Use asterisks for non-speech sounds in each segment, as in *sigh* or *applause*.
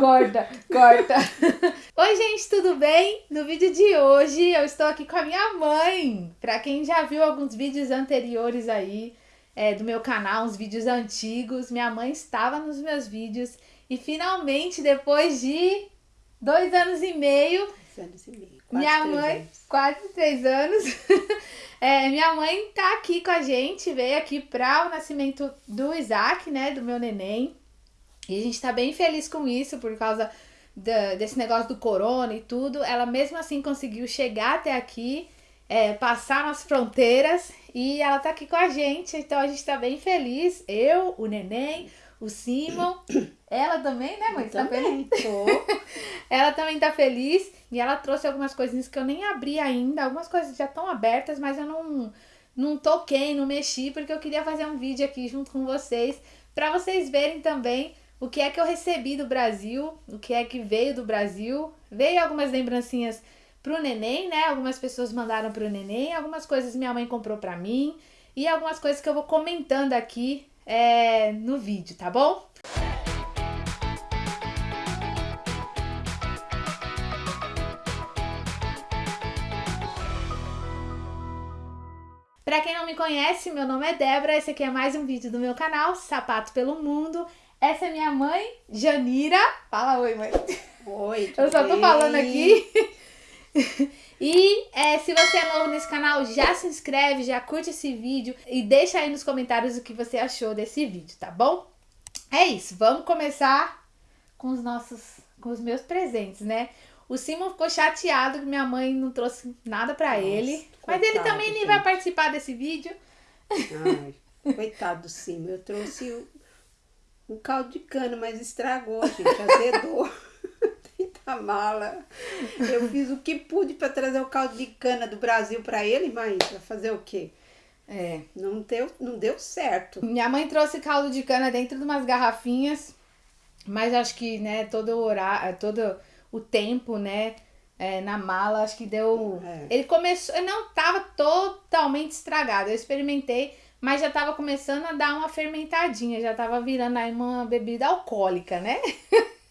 Corta, corta. Oi, gente, tudo bem? No vídeo de hoje eu estou aqui com a minha mãe. Pra quem já viu alguns vídeos anteriores aí é, do meu canal, uns vídeos antigos, minha mãe estava nos meus vídeos e finalmente, depois de dois anos e meio, Dois anos e meio. Quase minha mãe, anos. quase três anos, *laughs* é, minha mãe tá aqui com a gente, veio aqui para o nascimento do Isaac, né, do meu neném. E a gente tá bem feliz com isso por causa da- desse negócio do corona e tudo. Ela mesmo assim conseguiu chegar até aqui, é, passar nas fronteiras e ela tá aqui com a gente, então a gente tá bem feliz. Eu, o neném, o Simon, *coughs* ela também, né, mãe? Eu Tá feliz? também. *laughs* Ela também tá feliz e ela trouxe algumas coisinhas que eu nem abri ainda. Algumas coisas já estão abertas, mas eu não, não toquei, não mexi, porque eu queria fazer um vídeo aqui junto com vocês, pra vocês verem também o que é que eu recebi do Brasil, o que é que veio do Brasil. Veio algumas lembrancinhas pro neném, né? Algumas pessoas mandaram pro neném, algumas coisas minha mãe comprou pra mim e algumas coisas que eu vou comentando aqui é, no vídeo, tá bom? Pra quem não me conhece, meu nome é Débora, esse aqui é mais um vídeo do meu canal, Sapato pelo Mundo. Essa é minha mãe, Janira. Fala oi, mãe. Oi, Eu só tô bem? falando aqui. *laughs* E é, se você é novo nesse canal, já se inscreve, já curte esse vídeo e deixa aí nos comentários o que você achou desse vídeo, tá bom? É isso, vamos começar com os nossos, com os meus presentes, né? O Simon ficou chateado que minha mãe não trouxe nada pra Nossa, ele, mas ele também nem vai participar desse vídeo. Ai, *laughs* coitado do Simo. Eu trouxe o, um caldo de cana, mas estragou, gente. Azedou. *laughs* *laughs* Tenta mala. Eu fiz o que pude pra trazer o caldo de cana do Brasil pra ele, mas vai fazer o quê? É. Não deu, não deu certo. Minha mãe trouxe caldo de cana dentro de umas garrafinhas, mas acho que, né, todo o horário, todo o tempo, né, é, na mala, acho que deu. É. Ele começou, não tava totalmente estragado. Eu experimentei, mas já tava começando a dar uma fermentadinha, já tava virando aí uma bebida alcoólica, né? *laughs*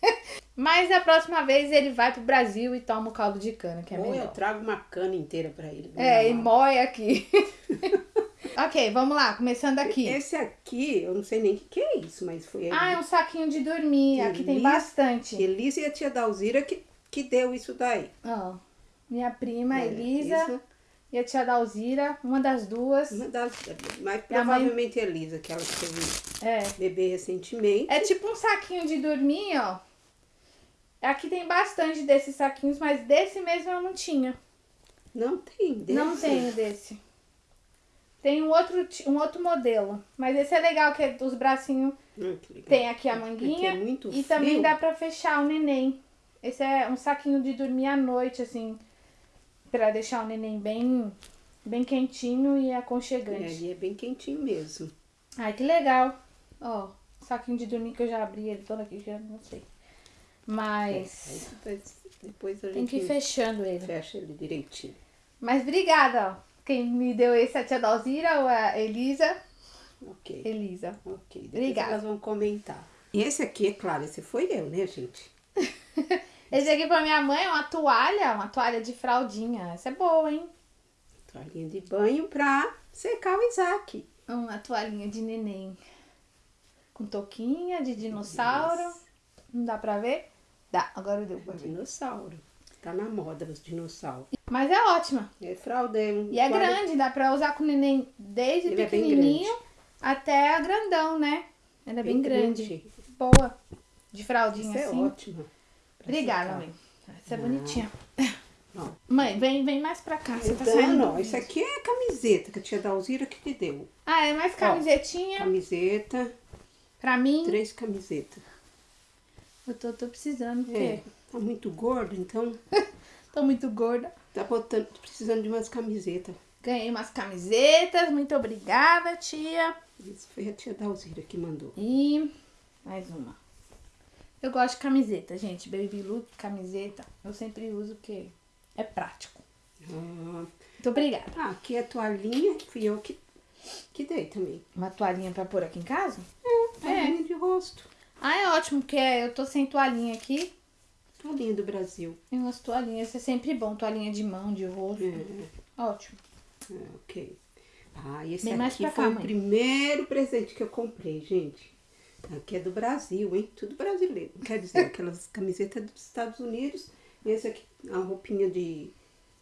mas da próxima vez ele vai pro Brasil e toma o caldo de cana, que é Ou eu melhor. trago uma cana inteira pra ele. É, e moe aqui. *laughs* ok, vamos lá, começando aqui. Esse aqui, eu não sei nem o que, que é isso, mas foi Ah, é um saquinho de dormir. Aqui tem bastante. Elisa e a tia Dalzira que, que deu isso daí. Ó, minha prima É, Elisa isso. e a tia Dalzira, uma das duas. Uma das, mas mãe- provavelmente a Elisa, que ela teve É. bebê recentemente. É tipo um saquinho de dormir, ó. Aqui tem bastante desses saquinhos, mas desse mesmo eu não tinha. Não tem desse. Não tenho desse. Tem um outro, um outro modelo. Mas esse é legal, que é dos bracinhos. Legal. Tem aqui a manguinha. é muito e frio. também dá pra fechar o neném. Esse é um saquinho de dormir à noite, assim. Pra deixar o neném bem, bem quentinho e É, aconchegante. e é bem quentinho mesmo. Ai, que legal. Ó, saquinho de dormir que eu já abri ele todo aqui, já não sei. Mas Aí depois, a tem gente que ir fechando ele. fecha ele direitinho. Mas obrigada, ó. Quem me deu esse é a tia Dalzira ou a Elisa? Ok. Elisa. Ok. Depois Obrigada. elas vão comentar. E esse aqui, é claro, esse foi eu, né, gente? *laughs* Esse aqui pra minha mãe é uma toalha, uma toalha de fraldinha. Essa é boa, hein? Toalhinha de banho pra secar o Isaac. Uma toalhinha de neném. Com toquinha de dinossauro. Não dá pra ver? Dá, agora deu pra ver. Dinossauro. Tá na moda os dinossauros. Mas é ótima. É fralda, é um E é grande, dá pra usar com o neném desde Ele é pequenininho até grandão, né? Ela é bem, Bem grande. grande. Boa. De Isso fraldinha é assim. ótima. pra Obrigada, secar. mãe. Essa é Não. bonitinha. *laughs* Ó. Mãe, vem, vem mais pra cá. Você tá Então, saindo. não, isso aqui é camiseta que a tia Dalzira que te deu. Ah, é mais camisetinha. Camiseta, Pra mim, três camisetas. Eu tô, tô precisando, porque É, tá muito gordo, então *laughs* tô muito gorda. tá botando, precisando de umas camisetas. Ganhei umas camisetas, muito obrigada, tia. Isso foi a tia Dalzira que mandou. E mais uma. Eu gosto de camiseta, gente. Baby look, camiseta. Eu sempre uso porque é prático. Ah, Muito obrigada. ah, aqui é a toalhinha, fui eu que Que dei também. Uma toalhinha pra pôr aqui em casa? Toalhinha de rosto. Ah, é ótimo, porque eu tô sem toalhinha aqui. Toalhinha do Brasil. E umas toalhinhas, isso é sempre bom. Toalhinha de mão, de rosto. É, Ótimo. é, ok. Ah, e esse Bem aqui foi cá, o mãe. primeiro presente que eu comprei, gente. Aqui é do Brasil, hein? Tudo brasileiro. Quer dizer, *laughs* aquelas camisetas dos Estados Unidos. E esse aqui, a roupinha de,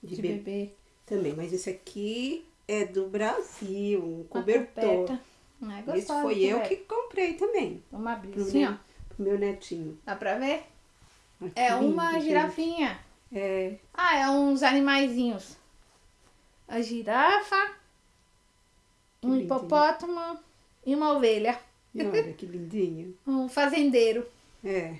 de, De bebê bebê. também. Mas esse aqui é do Brasil, um cobertor. coberta. Ah, é Esse gostosa, foi eu coberta. que comprei também. Vamos abrir Pro assim, meu, ó. pro meu netinho. Dá pra ver? Ai, que É uma girafinha. É, Ah, é uns animaizinhos. A girafa, um lindinho. hipopótamo e uma ovelha. e olha que lindinho. *laughs* Um fazendeiro. É.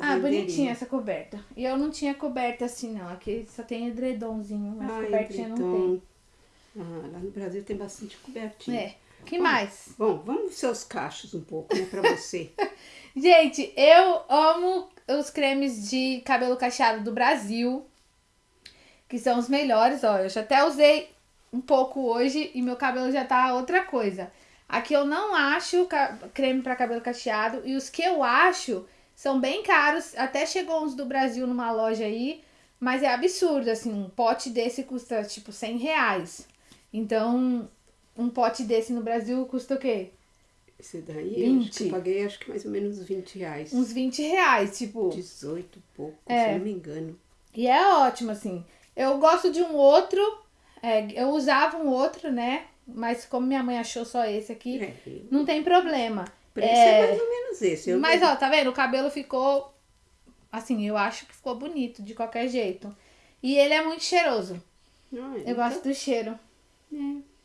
Ah, bonitinha essa coberta. E eu não tinha coberta assim, não. Aqui só tem edredomzinho, mas Ai, cobertinha não edredom. Ah, lá no Brasil tem bastante tem. cobertinha. É. que mais? Bom, vamos seus cachos um pouco, né, pra você. *laughs* Gente, eu amo os cremes de cabelo cacheado do Brasil. Que são os melhores, ó. Eu já até usei um pouco hoje e meu cabelo já tá outra coisa. Aqui eu não acho creme para cabelo cacheado e os que eu acho são bem caros. Até chegou uns do Brasil numa loja aí, mas é absurdo, assim, um pote desse custa tipo 100 reais. Então, um pote desse no Brasil custa o quê? Esse daí, eu acho que 20. eu paguei acho que mais ou menos 20 reais. Uns 20 reais, tipo. 18 e pouco, É. se eu não me engano. E é ótimo, assim. Eu gosto de um outro. é, eu usava um outro, né? Mas como minha mãe achou só esse aqui, É, não tem problema. o preço é... É, mais ou menos esse. Eu mas, ó, tá vendo? O cabelo ficou. Assim, eu acho que ficou bonito de qualquer jeito. E ele é muito cheiroso. Não, Eu gosto do cheiro. É,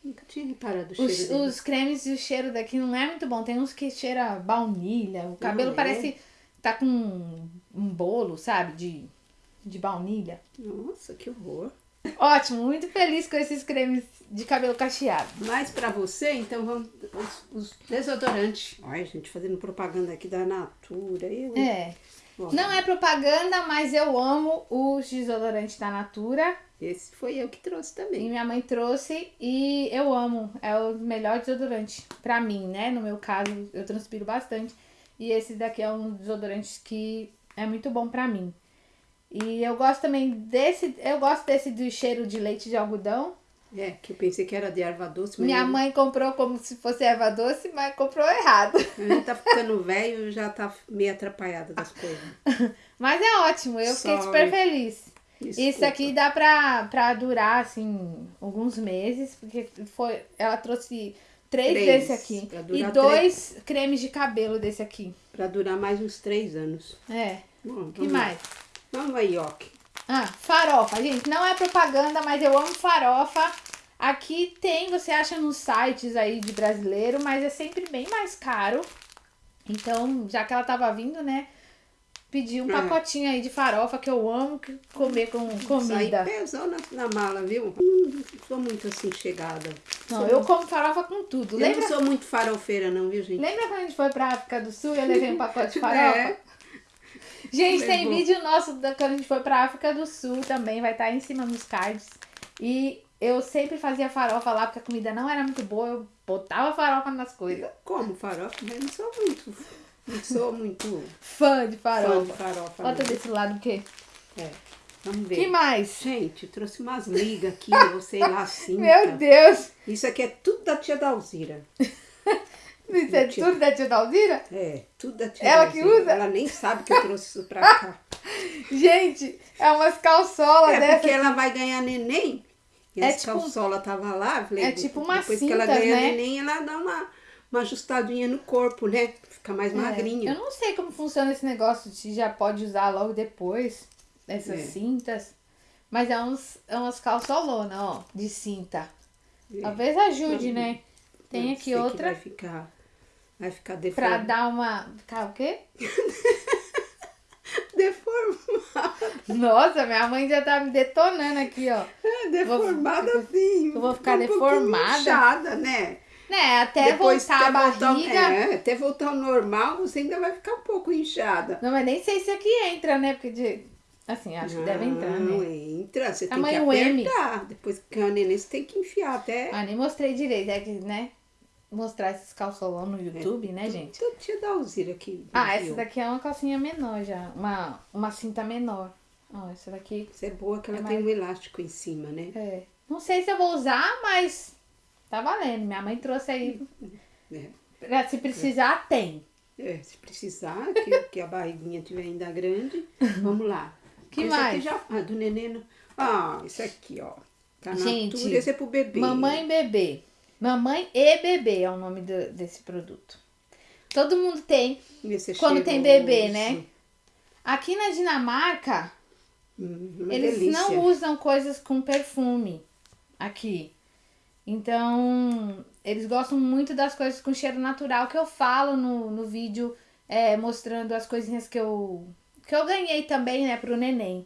nunca tinha reparado o Os, cheiro dele. os cremes e o cheiro daqui não é muito bom. Tem uns que cheira baunilha. O cabelo é? parece tá com um, um bolo, sabe? De, de baunilha. Nossa, que horror. Ótimo, muito feliz com esses cremes de cabelo cacheado. Mas pra você, então vamos os, os desodorantes. Olha, gente, fazendo propaganda aqui da Natura. Eu, É. Não é propaganda, mas eu amo os desodorantes da Natura. Esse foi eu que trouxe E também. minha mãe trouxe e eu amo. É o melhor desodorante pra mim, né? No meu caso, eu transpiro bastante. E esse daqui é um dos desodorantes que é muito bom pra mim. E eu gosto também desse, eu gosto desse do cheiro de leite de algodão. É, que eu pensei que era de erva doce, mas Minha mãe comprou como se fosse erva doce, mas comprou errado. *laughs* gente tá ficando velho e já tá meio atrapalhada das coisas. *laughs* Mas é ótimo, eu fiquei Sorry. super feliz. Desculpa. Isso aqui dá pra, pra durar, assim, alguns meses, porque foi, ela trouxe três, Três, desse aqui. E dois cremes de cabelo desse aqui. Pra durar mais uns três anos. É. Bom, que mais? Vamos aí, ó. Ah, farofa. Gente, não é propaganda, mas eu amo farofa. Aqui tem, você acha nos sites aí de brasileiro, mas é sempre bem mais caro. Então, já que ela tava vindo, né? Pedi um É. pacotinho aí de farofa que eu amo que- comer com Isso aí comida. pesou na, na mala, viu? Não sou muito assim chegada. Não, Sou- eu como farofa com tudo. eu Lembra, não sou muito farofeira, não, viu, gente? lembra quando a gente foi pra África do Sul e eu levei um pacote de *laughs* farofa? É. Gente, tem Levou. vídeo nosso da, quando a gente foi pra África do Sul também, vai estar aí em cima nos cards. E eu sempre fazia farofa lá, porque a comida não era muito boa, eu botava farofa nas coisas. Como farofa, mas não sou muito. Não sou muito Fã de fã de farofa. farofa. Bota desse lado o quê? É. Vamos ver. que mais? Gente, trouxe umas ligas aqui, *laughs* eu sei lá, cinta. Meu Deus! Isso aqui é tudo da tia Dalzira. *laughs* Isso é Tia- tudo da tia Dalzira? É, tudo da tia Ela que Dalzira. usa? Ela nem sabe que eu trouxe isso pra cá. *laughs* Gente, é umas calçolas É dessa. porque ela vai ganhar neném. E É as tipo- calçola tava lá. Falei, é tipo umas Depois que ela ganha né? neném, ela dá uma, uma ajustadinha no corpo, né? Fica mais É, magrinha. Eu não sei como funciona esse negócio, se já pode usar logo depois, essas É. cintas. Mas é uns, é umas calçolonas, ó, de cinta. É. Talvez ajude, né? Tem aqui outra vai ficar, vai ficar pra deformado. dar uma. Ficar o quê? *laughs* Deformado. Nossa, minha mãe já tá me detonando aqui, ó. É, deformada assim. eu vou ficar um deformada? inchada, né? Né, até Depois voltar a até voltar- barriga. é, até voltar ao normal, você ainda vai ficar um pouco inchada. Não, mas nem sei se aqui entra, né? Porque de... Assim, acho que deve entrar, Não, né? entra, você Tamanho tem que M. apertar. Depois que a neném, você tem que enfiar até... Ah, nem mostrei direito. É que, né? Mostrar esses calçolão no YouTube, né, gente? Então, tia Dalzira aqui. Ah, essa daqui é uma calcinha menor já. Uma, uma cinta menor. Ó, essa daqui. Essa é boa que ela É tem mais- um elástico em cima, né? É. Não sei se eu vou usar, mas tá valendo. Minha mãe trouxe aí. É. Se precisar, tem. É, se precisar, que, que a barriguinha estiver ainda grande, vamos lá. Que mais? Já, ah, do neném. não- Ah, esse aqui, ó. Tá na Gente, altura, esse é pro bebê. Mamãe e bebê. Mamãe e bebê é o nome do- desse produto. Todo mundo tem. Quando tem bebê, né? Aqui na Dinamarca, Hum, eles delícia. não usam coisas com perfume aqui. Então, eles gostam muito das coisas com cheiro natural que eu falo no, no vídeo, é, mostrando as coisinhas que eu, que eu ganhei também, né, pro neném.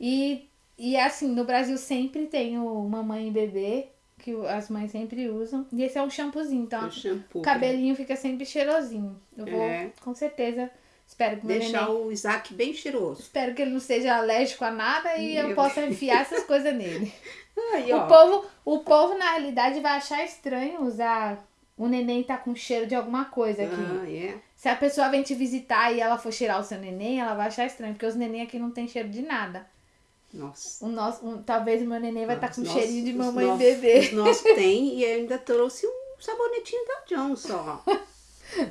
E, e assim, no Brasil sempre tem o mamãe e bebê, que as mães sempre usam. E esse é um shampoozinho, então O shampoo. o cabelinho fica sempre cheirosinho. Eu vou, É. com certeza, espero que Deixar neném... o Isaac bem cheiroso. Espero que ele não seja alérgico a nada e eu Meu possa enfiar essas coisas nele. *laughs* Aí, O ó. povo, o povo, na realidade, vai achar estranho usar o neném tá com cheiro de alguma coisa aqui. Ah, é. Se a pessoa vem te visitar e ela for cheirar o seu neném, ela vai achar estranho, porque os neném aqui não tem cheiro de nada. Nossa. O nosso, um- talvez o meu neném vai estar com Os cheirinho de mamãe e bebê. Nossos tem e ainda trouxe um sabonetinho da Johnson, ó. *laughs*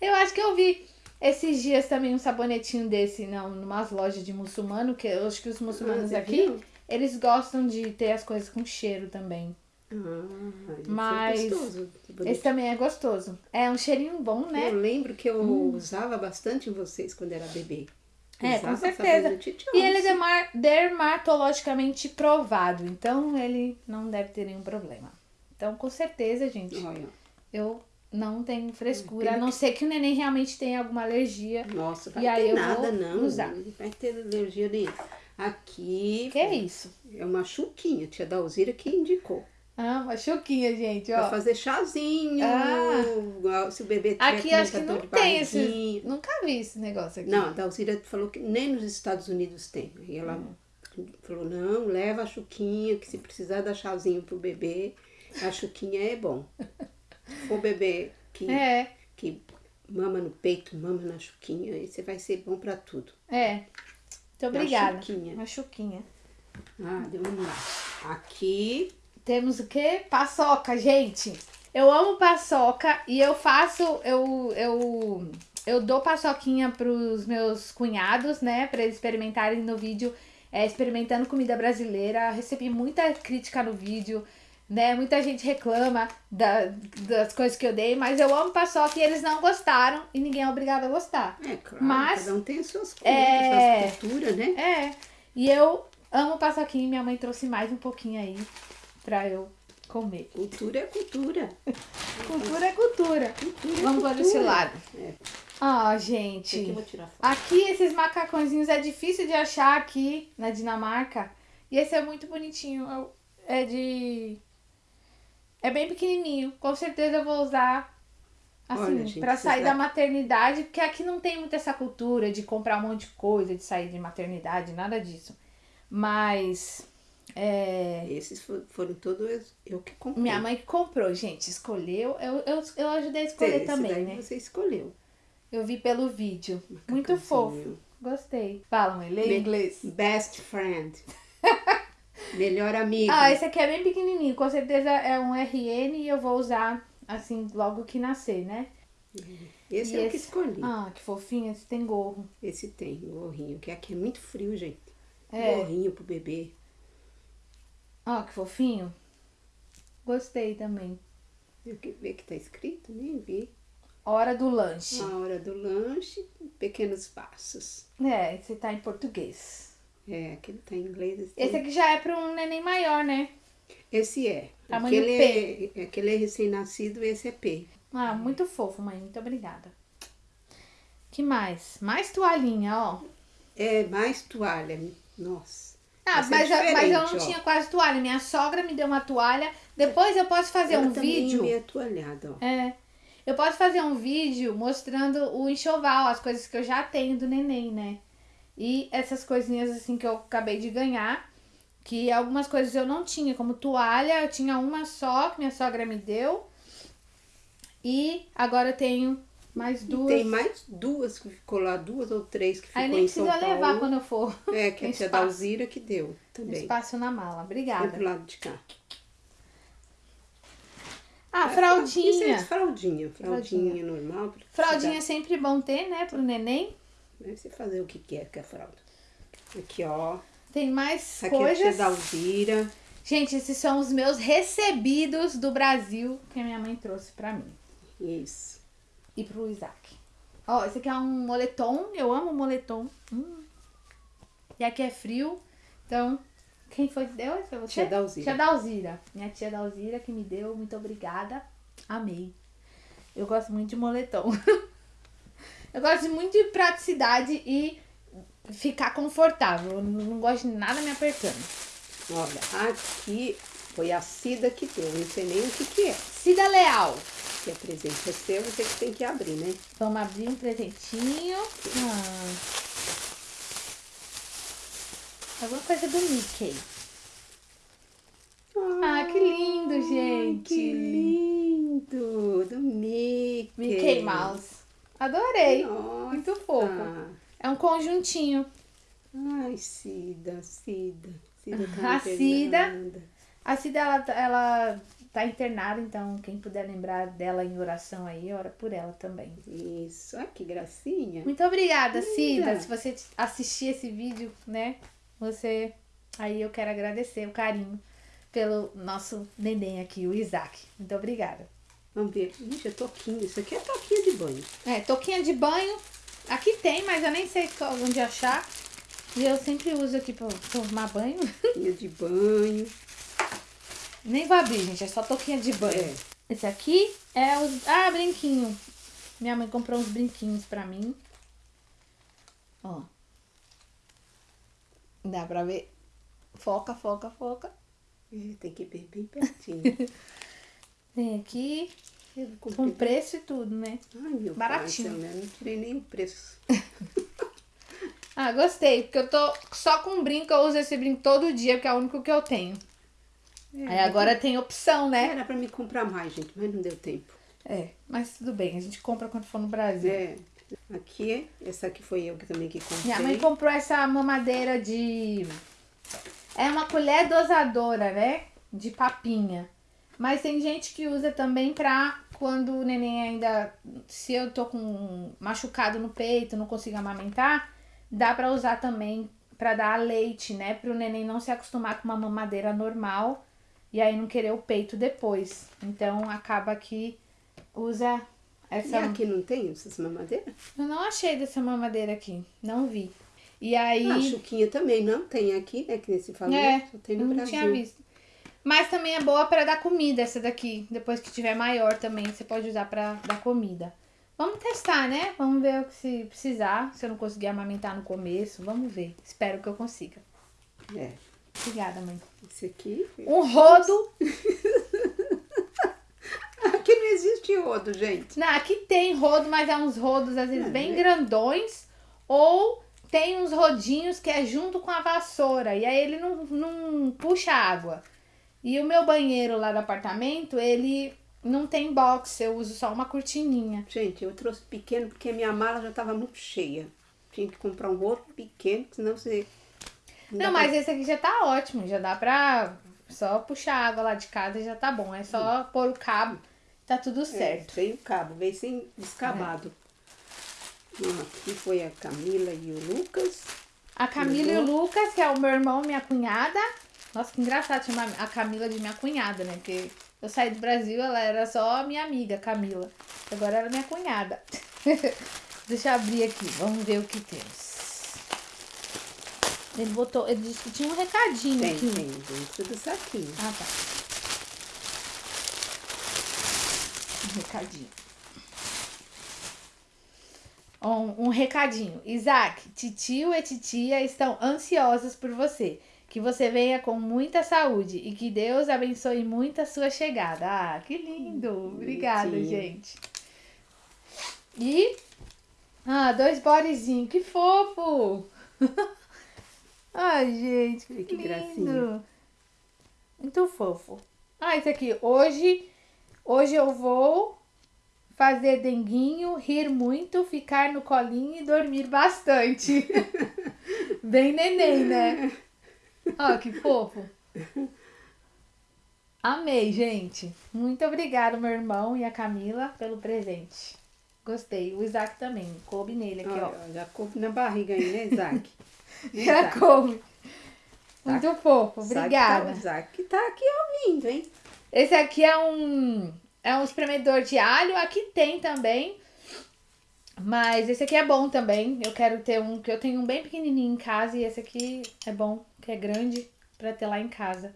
Eu acho que eu vi esses dias também um sabonetinho desse, não, numas lojas de muçulmano, que eu acho que os muçulmanos Ah, aqui, viu? eles gostam de ter as coisas com cheiro também. Ah, esse Mas é gostoso. Esse também é gostoso. É um cheirinho bom, né? Eu lembro que eu usava bastante em vocês quando era bebê. É, com certeza. E ele é derma- dermatologicamente provado, então ele não deve ter nenhum problema. Então, com certeza, gente, Olha, eu não tenho frescura, a não ser que o neném realmente tenha alguma alergia. nossa, vai E aí ter eu nada, não. usar. Não vai ter alergia nenhuma. Aqui Que é isso? é uma chuquinha, tia Dalzira que indicou. Ah, uma chuquinha, gente, Pra ó. fazer chazinho, Ah. se o bebê tiver Aqui acho que não tem esse. Nunca vi esse negócio aqui. Não, a Dalzira falou que nem nos Estados Unidos tem. E ela Hum. falou, não, leva a chuquinha, que se precisar dar chazinho pro bebê, a chuquinha é bom. *laughs* For bebê que, É, que mama no peito, mama na chuquinha, esse vai ser bom pra tudo. é. Muito obrigada. chuquinha. Uma chuquinha. Ah, vamos lá. Aqui, Temos o quê? Paçoca, gente. Eu amo paçoca e eu faço, eu, eu, eu dou paçoquinha pros meus cunhados, né? Pra eles experimentarem no vídeo, é, experimentando comida brasileira. Recebi muita crítica no vídeo, né? Muita gente reclama da, das coisas que eu dei, mas eu amo paçoca e eles não gostaram e ninguém é obrigado a gostar. é claro, Mas, cada um tem as suas coisas, é, suas culturas, né? É, e eu amo paçoquinha e minha mãe trouxe mais um pouquinho aí pra eu comer. Cultura é cultura. *laughs* Cultura é cultura. Cultura é Vamos para esse lado. É. Ah, Esse aqui gente. eu vou tirar foto. Aqui esses macacõezinhos é difícil de achar aqui na Dinamarca. E esse é muito bonitinho. Eu- É de. É bem pequenininho. Com certeza eu vou usar assim, vocês sair da maternidade. Porque aqui não tem muito essa cultura de comprar um monte de coisa, de sair de maternidade, nada disso. Mas. É. Esses fo- foram todos eu que comprei. Minha mãe que comprou, gente. Escolheu. Eu, eu, eu ajudei a escolher Esse também, daí né? você escolheu. Eu vi pelo vídeo. Muito fofo. Gostei. Fala, mãe. Lê Me- em inglês. Best friend. *laughs* Melhor amigo. Ah, esse aqui é bem pequenininho. Com certeza é um RN e eu vou usar assim logo que nascer, né? Esse e é o que esse- escolhi. Ah, que fofinho. Esse tem gorro. Esse tem, gorrinho, que aqui é muito frio, gente. É. Gorrinho pro bebê. Ah, que fofinho. Gostei também. Eu que ver que tá escrito, nem vi. Hora do lanche. A hora do lanche, pequenos passos. É, esse tá em português. É, aquele tá em inglês. Esse, Esse aqui já é pra um neném maior, né? esse é. Tamanho aquele é. Aquele é recém-nascido, esse é P. Ah, muito fofo, mãe. Muito obrigada. Que mais? Mais toalhinha, ó. É mais toalha. Nossa. Ah, Essa é mas, eu- mas eu não ó. tinha quase toalha. Minha sogra me deu uma toalha. Depois eu posso fazer Ela um também vídeo. meio toalhada, ó. É. Eu posso fazer um vídeo mostrando o enxoval, as coisas que eu já tenho do neném, né? E essas coisinhas assim que eu acabei de ganhar, que algumas coisas eu não tinha, como toalha, eu tinha uma só que minha sogra me deu. E agora eu tenho mais duas. E tem mais duas que ficou lá, duas ou três que ficou Aí nem em São precisa Paulo. levar quando eu for. É, que Tem *laughs* a tia. Dalzira que deu também. Espaço na mala. Foi Obrigada. pro lado de cá. Ah, Isso é fraldinha. fraldinha. Fraldinha Fraldinha. normal. Fraldinha é sempre bom ter, né, pro neném. Deve você fazer o que quer com a fralda. Aqui, ó. Tem mais Essa aqui é a tia coisas. Dalzira. Gente, esses são os meus recebidos do Brasil que a minha mãe trouxe pra mim Isso. e pro Isaac. Ó, esse aqui é um moletom. Eu amo moletom. Hum. E aqui é frio. Então, quem foi que deu? Foi você? Tia Dalzira. Tia Dalzira. Minha tia Dalzira que me deu. Muito obrigada. Amei. Eu gosto muito de moletom. *laughs* Eu gosto muito de praticidade e ficar confortável. Eu não gosto de nada me apertando. Olha, aqui foi a Cida que deu. Não sei nem o que que é. Cida Leal. Que é presente é seu, você que tem que abrir, né? Vamos abrir um presentinho. Ah. Alguma coisa do Mickey. Ah, que lindo, gente. Que lindo! Do Mickey. Mickey Mouse. Adorei. Nossa. Muito fofo. É um conjuntinho. Ai, Cida, Cida. Cida A tá Cida. internada. A Cida, ela, ela tá internada, então quem puder lembrar dela em oração aí, ora por ela também. Isso. Ai, que gracinha. Muito obrigada, Linda. Cida. Se você assistir esse vídeo, né? Você. Aí eu quero agradecer o carinho pelo nosso neném aqui, o Isaac. Muito obrigada. Vamos ver. Ixi, é toquinho. Isso aqui é toquinho banho. É, touquinha de banho. Aqui tem, mas eu nem sei onde achar. E eu sempre uso aqui pra tomar banho. *laughs* Toquinho de banho. nem vou abrir, gente. É só touquinha de banho. É. Esse aqui é os. Ah, brinquinho. Minha mãe comprou uns brinquinhos pra mim. Ó. Dá pra ver. Foca, foca, foca. É, tem que ver bem pertinho. *laughs* Tem aqui Com preço e tudo, né? Ai, meu Baratinho. pai, né? não tirei nem o preço. *laughs* Ah, gostei. Porque eu tô só com brinco. Eu uso esse brinco todo dia, porque é o único que eu tenho. Aí agora tem opção, né? Era pra me comprar mais, gente, mas não deu tempo. É, mas tudo bem. A gente compra quando for no Brasil. É. Aqui, essa aqui foi eu que também que comprei. Minha mãe comprou essa mamadeira de. É uma colher dosadora, né? De papinha. Mas tem gente que usa também pra quando o neném ainda. Se eu tô com machucado no peito, não consigo amamentar, dá pra usar também pra dar leite, né? Pro neném não se acostumar com uma mamadeira normal e aí não querer o peito depois. Então acaba que usa E essa. aqui não tem essas mamadeiras? Eu não achei dessa mamadeira aqui, não vi. E aí. A Chuquinha também não tem aqui, né? Que nem se falou. É, só tem no não Brasil. tinha visto. Mas também é boa pra dar comida essa daqui. Depois que tiver maior também, você pode usar pra dar comida. Vamos testar, né? Vamos ver o que se precisar. Se eu não conseguir amamentar no começo, vamos ver. Espero que eu consiga. É. Obrigada, mãe. Esse aqui. Um rodo. *laughs* Aqui não existe rodo, gente. Não, aqui tem rodo, mas é uns rodos às vezes É, bem né? grandões. Ou tem uns rodinhos que é junto com a vassoura. E aí ele não, não puxa água. E o meu banheiro lá do apartamento, ele não tem box. Eu uso só uma cortininha. Gente, eu trouxe pequeno porque minha mala já estava muito cheia. Tinha que comprar um outro pequeno, senão você. Não, dá mas esse aqui já tá ótimo. Já dá pra só puxar água lá de casa e já tá bom. É só pôr o cabo. Tá tudo pra- certo. É, sem o cabo, veio sem descabado. Ó, Aqui foi a Camila e o Lucas. A Camila e o Lucas, que é o meu irmão e minha cunhada. Nossa, que engraçado chamar a Camila de minha cunhada, né? Porque eu saí do Brasil, ela era só minha amiga, Camila. Agora ela é minha cunhada. *laughs* Deixa eu abrir aqui, vamos ver o que temos. Ele botou, ele disse que tinha um recadinho Tem, aqui. tem, dentro do saquinho. Ah, tá. Um recadinho. Um, um recadinho. Isaac, titio e titia estão ansiosos por você. Que você venha com muita saúde e que Deus abençoe muito a sua chegada. Ah, que lindo! Obrigada, Bonitinho. gente. E. Ah, dois bodezinhos. Que fofo! *laughs* Ai, gente, que, que lindo. gracinha. Muito fofo. Ah, esse aqui. Hoje, hoje eu vou fazer denguinho, rir muito, ficar no colinho e dormir bastante. *laughs* Bem neném, né? Ó, que fofo. Amei, gente. Muito obrigada, meu irmão e a Camila, pelo presente. Gostei. O Isaac também. Coube nele aqui, ó. Olha, ó, já coube na barriga aí, né, Isaac? *laughs* Já Isaac? coube. Muito fofo. Isaac Obrigada. Tá, Isaac tá aqui ouvindo, hein? Esse aqui é um é um espremedor de alho. Aqui tem também. Mas esse aqui é bom também. Eu quero ter um, que eu tenho um bem pequenininho em casa e esse aqui é bom, que é grande pra ter lá em casa.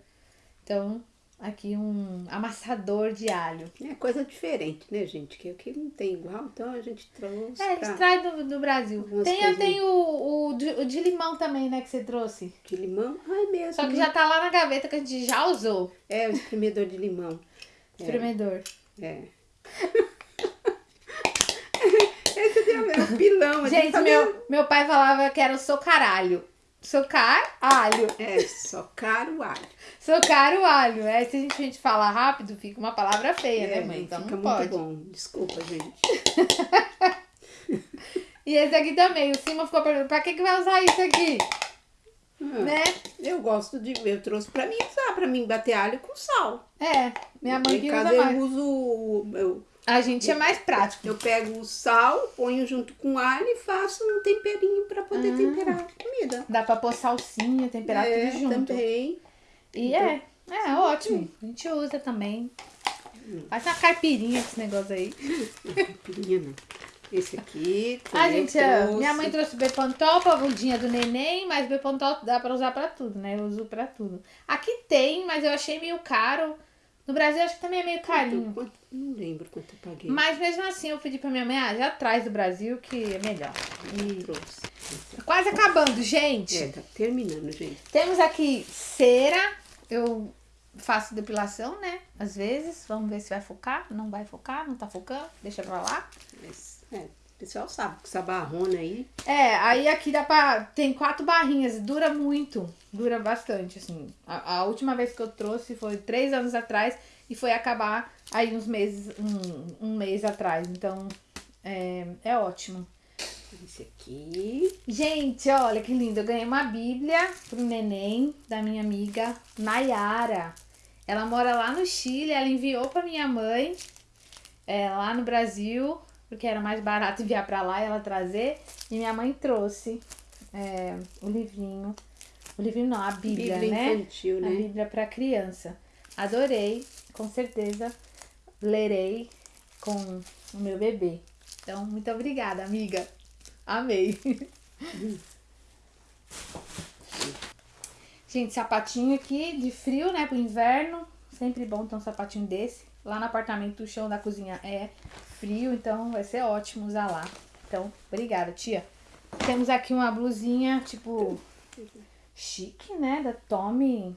Então, aqui um amassador de alho. É coisa diferente, né, gente? Que aqui não tem igual, então a gente trouxe É, a pra... gente traz do, do Brasil. Tem, tem o, o, de, o de limão também, né, que você trouxe. de limão. Ai, mesmo. Só que né? já tá lá na gaveta que a gente já usou. É, o espremedor de limão. Espremedor. É. *laughs* Esse aqui é o pilão. a Gente, tá meu, meu pai falava que era o socaralho. Socar alho. É, só caro alho. Socar o alho. É, se a gente, a gente falar rápido, fica uma palavra feia, né, É, mãe? Então fica não muito pode. bom. Desculpa, gente. *laughs* E esse aqui também. O Simon ficou perguntando, pra que, que vai usar isso aqui? Ah, Né? Eu gosto de. Eu trouxe pra mim usar, pra mim bater alho com sal. É, minha mãe em que usa mais. eu uso. o- Eu, A gente é mais prático. eu pego o sal, ponho junto com alho e faço um temperinho pra poder Ah. temperar a comida. Dá pra pôr salsinha, temperar é, tudo junto. também. E é, é ótimo. A gente usa também. Faz uma caipirinha com esse negócio aí. Caipirinha não. Esse aqui. A gente, é, trouxe. minha mãe trouxe Bepantol pra bundinha do neném, mas Bepantol dá pra usar pra tudo, né? Eu uso pra tudo. Aqui tem, mas eu achei meio caro. No Brasil acho que também é meio carinho. Quanto- não lembro quanto eu paguei. Mas mesmo assim eu pedi pra minha mãe, ah, já traz do Brasil que é melhor. E trouxe. tá quase acabando, gente. É, tá terminando, gente. Temos aqui cera. Eu faço depilação, né? Às vezes. Vamos ver se vai focar. Não vai focar, não tá focando. Deixa pra lá. Mas, é, o pessoal sabe que essa barrona aí. É, aí aqui dá pra. Tem quatro barrinhas, dura muito. Dura bastante, assim. A, a última vez que eu trouxe foi três anos atrás e foi acabar aí uns meses, um, um mês atrás. Então, é, é ótimo. Esse aqui. Gente, olha que lindo. Eu ganhei uma bíblia pro neném da minha amiga Nayara. Ela mora lá no Chile, ela enviou pra minha mãe é, lá no Brasil, porque era mais barato *laughs* enviar pra lá e ela trazer. E minha mãe trouxe é, o livrinho. O livrinho não, a Bíblia, Bíblia né? infantil, A né? Bíblia pra criança. Adorei, com certeza lerei com o meu bebê. Então, muito obrigada, amiga. Amei. *laughs* Gente, sapatinho aqui de frio, né? Pro inverno. Sempre bom ter um sapatinho desse. Lá no apartamento, o chão da cozinha é frio, então vai ser ótimo usar lá. Então, obrigada, tia. Temos aqui uma blusinha, tipo, chique, né? Da Tommy.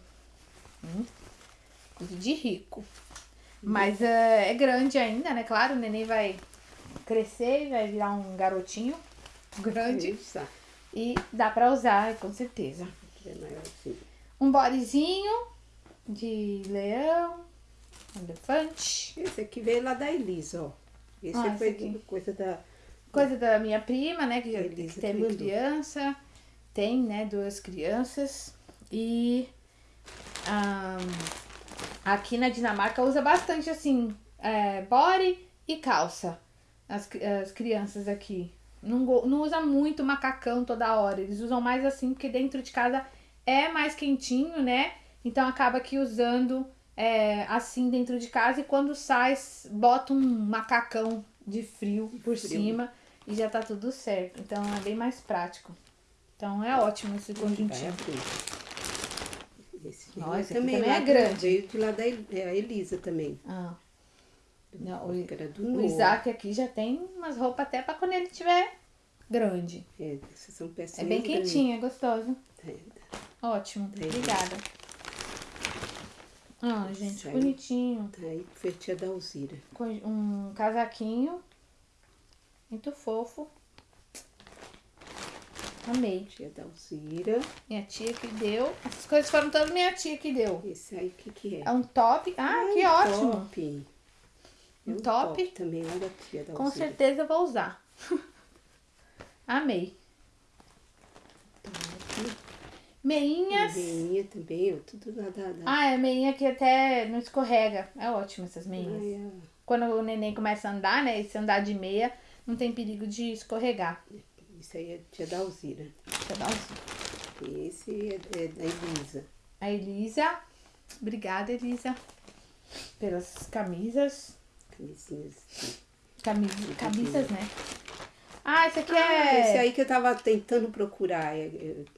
Hum, de rico. Mas é, é grande ainda, né? Claro, o neném vai crescer e vai virar um garotinho *laughs* grande. Isso, E dá pra usar, com certeza. é. Um bodyzinho de leão, elefante. Esse aqui veio lá da Elisa, ó. Esse Ah, foi aqui. coisa da. Coisa da minha prima, né? Que Elisa que teve criança. Tem, né? Duas crianças. E ahn, aqui na Dinamarca usa bastante assim, é, body e calça. As, as crianças aqui. Não, não usa muito macacão toda hora. Eles usam mais assim, porque dentro de casa é mais quentinho, né? Então acaba que usando é, assim dentro de casa e quando sai, bota um macacão de frio por Frio. cima e já tá tudo certo. Então é bem mais prático. Então é ótimo esse conjuntinho. Esse aqui também, também é grande. Veio de lá da é, a Elisa também. Ah. Não, o, o. Isaac aqui já tem umas roupas até pra quando ele tiver grande. É, essas são É pecinhas bem grandes. quentinho, é gostoso. É, Ótimo. É. Obrigada. Ah, gente, aí. bonitinho. Tá aí, foi tia da Alzira. Com um casaquinho. Muito fofo. Amei. Tia Dalzira. Minha tia que deu. Essas coisas foram todas minha tia que deu. Esse aí, o que que é? É um top. Ah, Ah, que um ótimo. Top. É Um top. também lá da tia Dalzira. Com certeza eu vou usar. *laughs* Amei. Top. Meinhas. Veinha também, tudo lá da... da... Ah, é meinha que até não escorrega. É ótimo essas meinhas. Ai, Quando o neném começa a andar, né? E se andar de meia, não tem perigo de escorregar. isso aí é tia. Deixa eu dar um... E esse é, é da Elisa. A Elisa. Obrigada, Elisa. Pelas camisas. Camisinhas. Camis... Camisas, né? Ah, esse aqui Ah, é. esse aí que eu tava tentando procurar. é,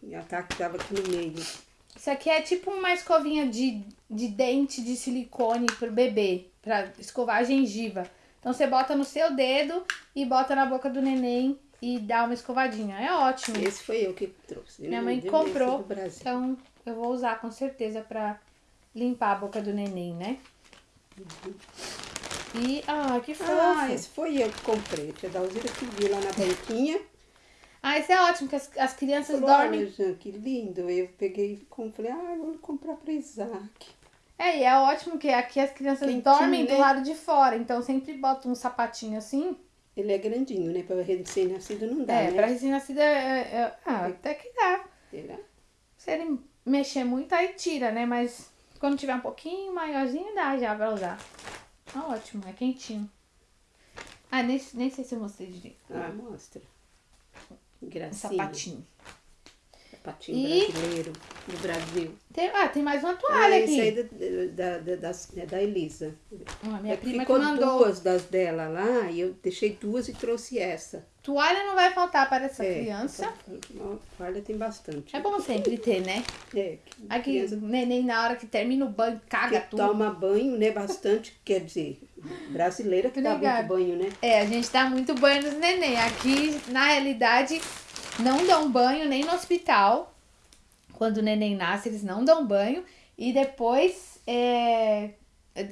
é, A Tati tava aqui no meio. Isso aqui é tipo uma escovinha de, de dente de silicone pro bebê, pra escovar a gengiva. Então você bota no seu dedo e bota na boca do neném e dá uma escovadinha. É ótimo. Esse foi eu que trouxe. Minha mãe comprou. Então eu vou usar com certeza pra limpar a boca do neném, né? E, ah, que fofo. Ah, esse foi eu que comprei. Tia Dalzira que viu lá na banquinha. Ah, isso é ótimo, que as, as crianças Falou, dormem. olha, Jean, que lindo. Eu peguei e comprei. Ah, vou comprar pra Isaac. É, e é ótimo que aqui as crianças Quentinho, dormem do né? lado de fora. Então sempre bota um sapatinho assim. Ele é grandinho, né? Pra recém-nascido não dá, é, né? pra recém-nascida, é, é- ah, até que dá. Será? Se ele mexer muito, aí tira, né? Mas quando tiver um pouquinho maiorzinho, dá já pra usar. Tá ótimo, é quentinho. Ah, nem, nem sei se eu mostrei direito. Ah, mostra. Que Um gracinha. sapatinho. Sapatinho E- brasileiro do Brasil. Tem, ah, tem mais uma toalha aí aqui. da, da, da, das- é da Elisa. Ah, minha É prima ficou mandou. duas das dela lá e eu deixei duas e trouxe essa. Toalha não vai faltar para essa É, criança. então, Olha, tem bastante. É bom sempre ter, né? É, que Aqui, criança o neném, na hora que termina o banho, caga que tudo. toma banho, né? Bastante, quer dizer, brasileira que dá Obrigada. muito banho, né? É, a gente dá muito banho nos neném. Aqui, na realidade, não dão banho nem no hospital. Quando o neném nasce, eles não dão banho. E depois, é,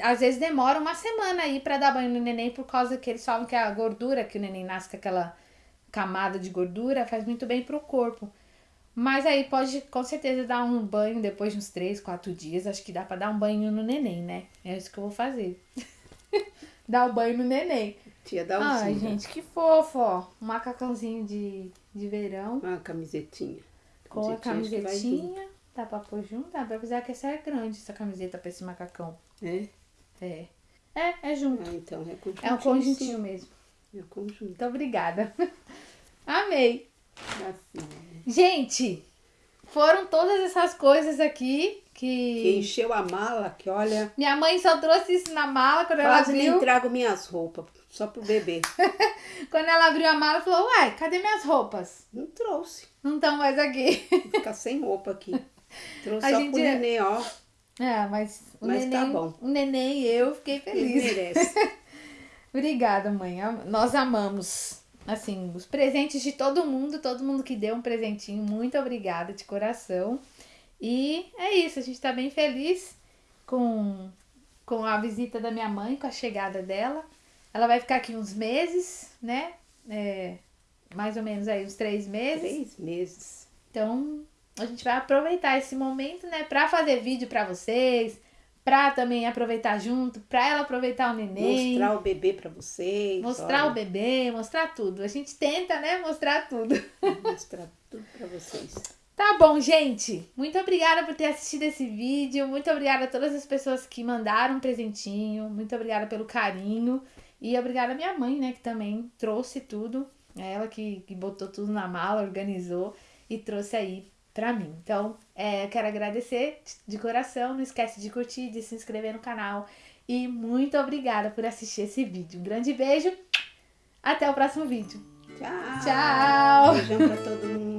às vezes demora uma semana aí pra dar banho no neném, por causa que eles falam que a gordura, que o neném nasce com aquela camada de gordura, faz muito bem pro corpo. Mas aí pode com certeza dar um banho depois de uns 3, 4 dias. Acho que dá pra dar um banho no neném, né? É isso que eu vou fazer. *laughs* dar o banho no neném. Tia da Ai, usina. gente, que fofo, ó. Um macacãozinho de, de verão Uma camisetinha. com a camisetinha. Dá pra pôr junto? Dá pra avisar que essa é grande, essa camiseta pra esse macacão. É? É. É, é junto. Ah, então é conjuntinho. É um conjuntinho mesmo. sim. É conjunto. Muito obrigada. *laughs* Amei. Assim, Gente, foram todas essas coisas aqui que que. encheu a mala, que olha, Minha mãe só trouxe isso na mala quando ela quase nem viu. trago minhas roupas, só pro bebê. *laughs* Quando ela abriu a mala, falou: Uai, cadê minhas roupas? Não trouxe. Não estão mais aqui. Vou ficar sem roupa aqui. Trouxe A só gente pro é- neném, ó. É, mas o Mas tá neném, bom. o neném e eu fiquei Ele feliz. merece. *laughs* Obrigada, mãe. Nós amamos. Assim, os presentes de todo mundo, todo mundo que deu um presentinho, muito obrigada de coração. E é isso, a gente tá bem feliz com, com a visita da minha mãe, com a chegada dela. Ela vai ficar aqui uns meses, né? É, mais ou menos aí uns três meses. Três meses. Então, a gente vai aproveitar esse momento, né, pra fazer vídeo pra vocês, pra também aproveitar junto, pra ela aproveitar o neném, Mostrar o bebê pra vocês. mostrar olha, o bebê, mostrar tudo. A gente tenta, né, mostrar tudo. Mostrar tudo pra vocês. Tá bom, gente. Muito obrigada por ter assistido esse vídeo. Muito obrigada a todas as pessoas que mandaram um presentinho. Muito obrigada pelo carinho. E obrigada à minha mãe, né, que também trouxe tudo. É ela que, que botou tudo na mala, organizou e trouxe aí pra mim. Então, é, eu quero agradecer de coração. Não esquece de curtir, de se inscrever no canal. E muito obrigada por assistir esse vídeo. Um grande beijo. Até o próximo vídeo. Tchau. Tchau. Beijão pra todo mundo.